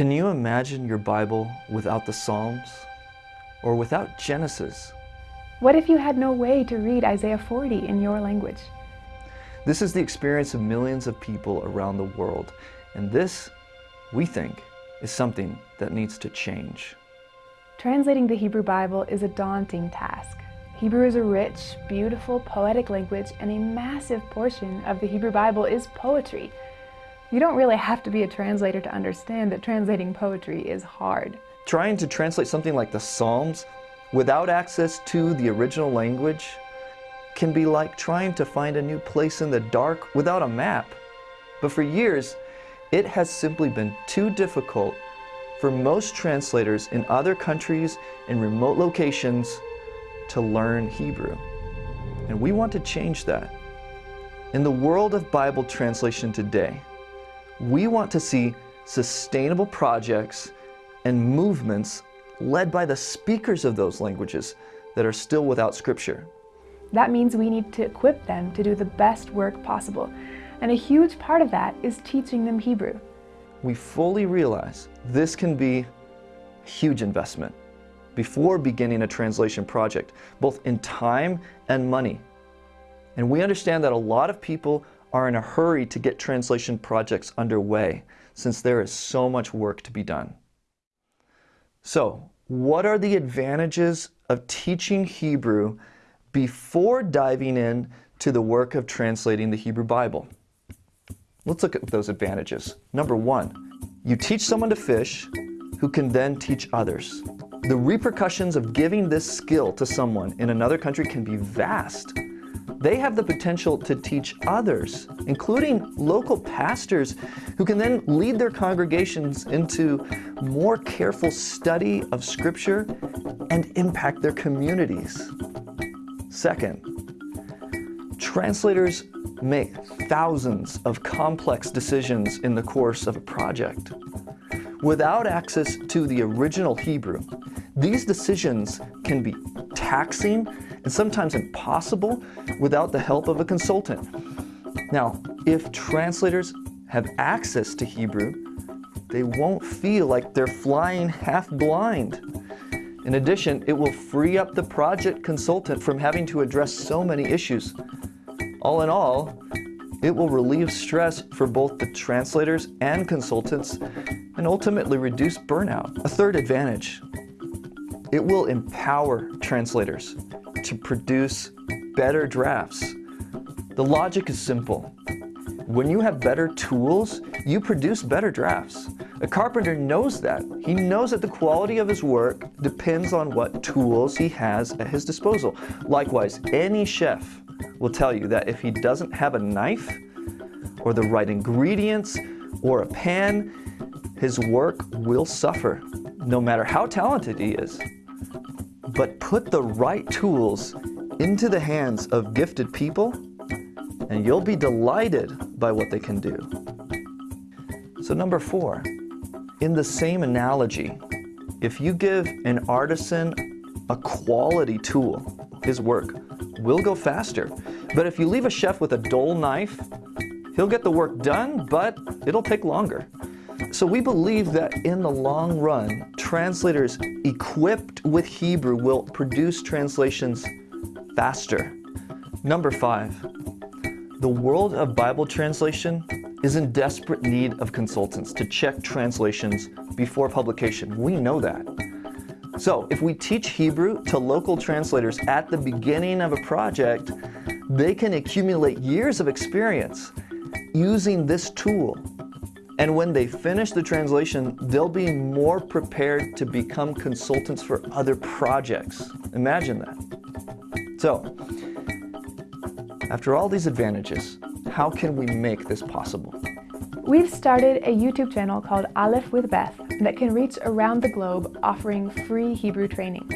Can you imagine your Bible without the Psalms? Or without Genesis? What if you had no way to read Isaiah 40 in your language? This is the experience of millions of people around the world, and this, we think, is something that needs to change. Translating the Hebrew Bible is a daunting task. Hebrew is a rich, beautiful, poetic language, and a massive portion of the Hebrew Bible is poetry. You don't really have to be a translator to understand that translating poetry is hard. Trying to translate something like the Psalms without access to the original language can be like trying to find a new place in the dark without a map. But for years, it has simply been too difficult for most translators in other countries and remote locations to learn Hebrew. And we want to change that. In the world of Bible translation today, we want to see sustainable projects and movements led by the speakers of those languages that are still without scripture. That means we need to equip them to do the best work possible. And a huge part of that is teaching them Hebrew. We fully realize this can be a huge investment before beginning a translation project, both in time and money. And we understand that a lot of people are in a hurry to get translation projects underway since there is so much work to be done. So, what are the advantages of teaching Hebrew before diving in to the work of translating the Hebrew Bible? Let's look at those advantages. Number one, you teach someone to fish who can then teach others. The repercussions of giving this skill to someone in another country can be vast. They have the potential to teach others, including local pastors, who can then lead their congregations into more careful study of Scripture and impact their communities. Second, translators make thousands of complex decisions in the course of a project. Without access to the original Hebrew, these decisions can be taxing and sometimes impossible without the help of a consultant. Now, if translators have access to Hebrew, they won't feel like they're flying half blind. In addition, it will free up the project consultant from having to address so many issues. All in all, it will relieve stress for both the translators and consultants and ultimately reduce burnout. A third advantage, it will empower translators to produce better drafts. The logic is simple. When you have better tools, you produce better drafts. A carpenter knows that. He knows that the quality of his work depends on what tools he has at his disposal. Likewise, any chef will tell you that if he doesn't have a knife or the right ingredients or a pan, his work will suffer, no matter how talented he is. But put the right tools into the hands of gifted people, and you'll be delighted by what they can do. So number four, in the same analogy, if you give an artisan a quality tool, his work will go faster. But if you leave a chef with a dull knife, he'll get the work done, but it'll take longer. So we believe that in the long run, translators equipped with Hebrew will produce translations faster. Number five, the world of Bible translation is in desperate need of consultants to check translations before publication. We know that. So if we teach Hebrew to local translators at the beginning of a project, they can accumulate years of experience using this tool and when they finish the translation, they'll be more prepared to become consultants for other projects. Imagine that. So, after all these advantages, how can we make this possible? We've started a YouTube channel called Aleph with Beth that can reach around the globe offering free Hebrew training.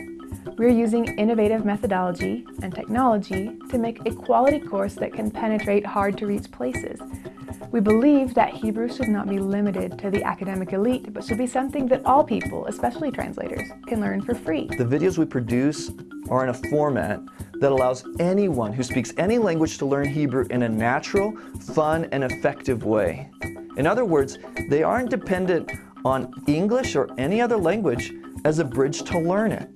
We're using innovative methodology and technology to make a quality course that can penetrate hard to reach places we believe that Hebrew should not be limited to the academic elite, but should be something that all people, especially translators, can learn for free. The videos we produce are in a format that allows anyone who speaks any language to learn Hebrew in a natural, fun, and effective way. In other words, they aren't dependent on English or any other language as a bridge to learn it.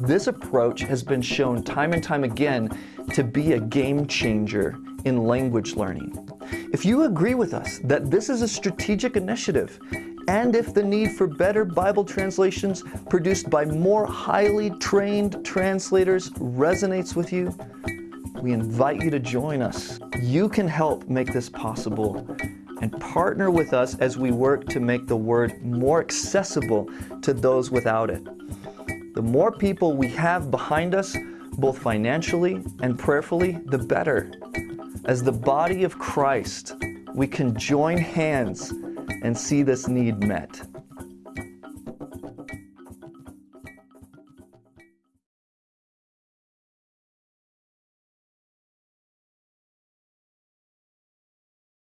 This approach has been shown time and time again to be a game changer in language learning. If you agree with us that this is a strategic initiative, and if the need for better Bible translations produced by more highly trained translators resonates with you, we invite you to join us. You can help make this possible and partner with us as we work to make the Word more accessible to those without it. The more people we have behind us, both financially and prayerfully, the better. As the body of Christ, we can join hands and see this need met.